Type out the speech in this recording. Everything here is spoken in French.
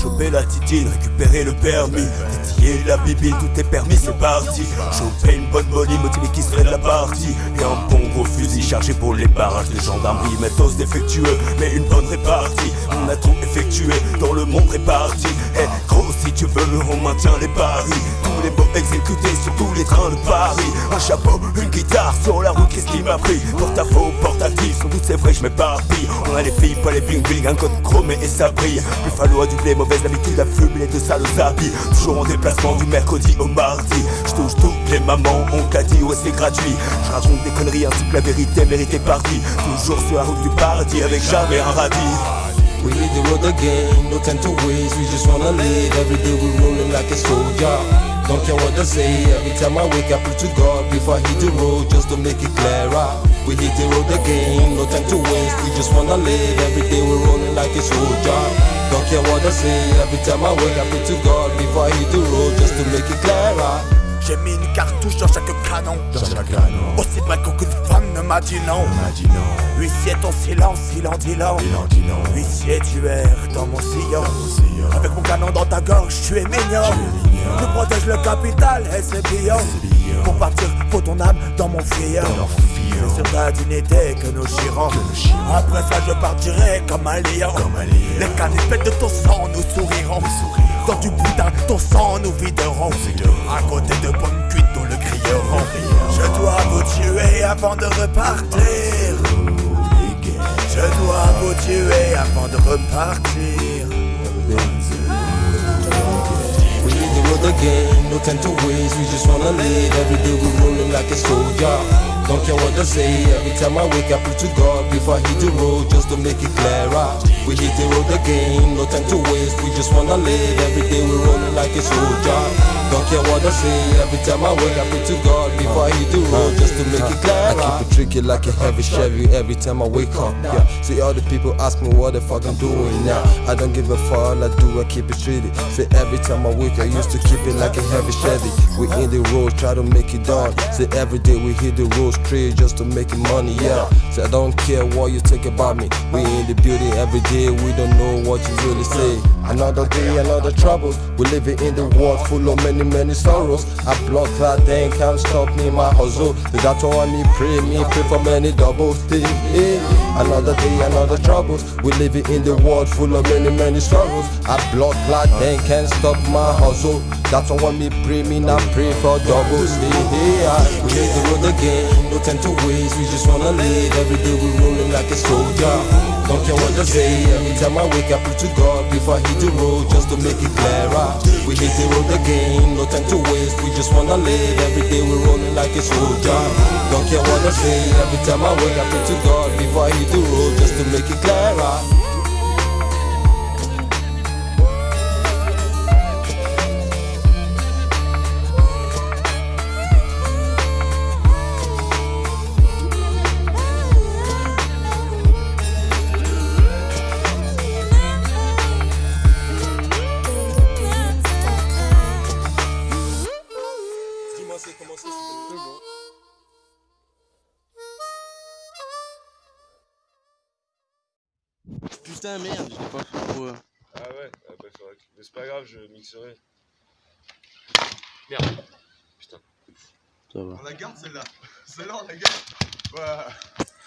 Choper la titine, récupérer le permis. Détiller la bibine, tout est permis, c'est parti. Choper une bonne molly, motivé qui serait de la partie. Et un bon gros fusil chargé pour les barrages de gendarmerie. Méthode défectueux, mais une bonne répartie. On a tout effectué dans le monde réparti. Eh gros si tu veux, on maintient les paris les trains de Paris Un chapeau, une guitare sur la route, qu'est-ce qui m'a pris? Porte-à-faux, portatif, sans doute c'est vrai, je m'éparpille On a les filles, pas les bling bling, un code chromé et ça brille. Plus falloir du blé, mauvaise habitude à fumer de sales habits. Toujours en déplacement du mercredi au mardi. Je touche toutes les mamans, on t'a dit ouais c'est gratuit. Je raconte des conneries ainsi que la vérité méritée partie Toujours sur la route du paradis avec jamais un radis. We hit the road again, no time to waste, we just wanna live. Every day we rolling like a soldier Don't care what they say, every time I wake up, pray to God. Before I hit the road, just to make it clearer. We hit the road again, no time to waste, we just wanna live Every day we rolling like a soldier. Don't care what they say, every time I wake up, pray to God. Before I hit the road, just to make it clearer. J'ai mis une cartouche dans chaque canon. Dans chaque canon. Aussi mal qu'aucune femme ne m'a dit non. On m'a dit non Huissier ton silence, il en dit long. Il en dit non Huissier tu erres dans mon sillon. Sillon. Avec mon canon dans ta gorge, tu es mignon Tu protèges le capital et c'est billon billon. Pour partir, faut ton âme dans mon fillon. C'est sur ta dignité que nous chirons. Après ça je partirai comme un lion. Les canipés de ton sang nous souriront. Dans du boudin, ton sang nous viderons videront. À côté de bonnes cuites, nous le crierons Je dois vous tuer avant de repartir Je dois vous tuer avant de repartir no time to waste, we just wanna live. Every day we rolling like a soldier. Don't care what they say, every time I wake up, to God Before I hit the road, just to make it clearer. We hit the road again, no time to waste, we just wanna live. Every day we rolling like a soldier. Don't care what they say, every time I wake up, to God Before I just to make it I keep it tricky like a heavy Chevy every time I wake up. Yeah, see all the people ask me what the fuck I'm doing now. I don't give a fuck, all I do I keep it streety. Say every time I wake, I used to keep it like a heavy Chevy. We in the road, try to make it done. See every day we hit the road straight just to make it money. Yeah, say I don't care what you think about me. We in the building every day, we don't know what you really say. Another day, another trouble. We living in the world full of many, many sorrows. I block that thing can't stop me, my hustle. The doctor want me pray, me pray for many doubles. Hey, hey. Another day, another trouble. We living in the world full of many, many struggles. I block that thing can't stop my hustle. That's why me pray, me not pray for hey, I, We hit the road again, no time to waste, we just wanna live. Every day we rolling like a soldier. Don't care what they say, every time I wake up, pray to God Before I hit the road, just to make it clearer. We hit the road again, no time to waste, we just wanna live. Every day we rolling like a soldier Don't care what I say, every time I wake up, pray to God. Before I hit the road, just to make it clearer Putain, merde, je l'ai pas fait pour. Ah ouais, ah bah, faudrait que- mais c'est pas grave, je mixerai. Ça va. On la garde celle-là. Celle-là on la garde. Ouais.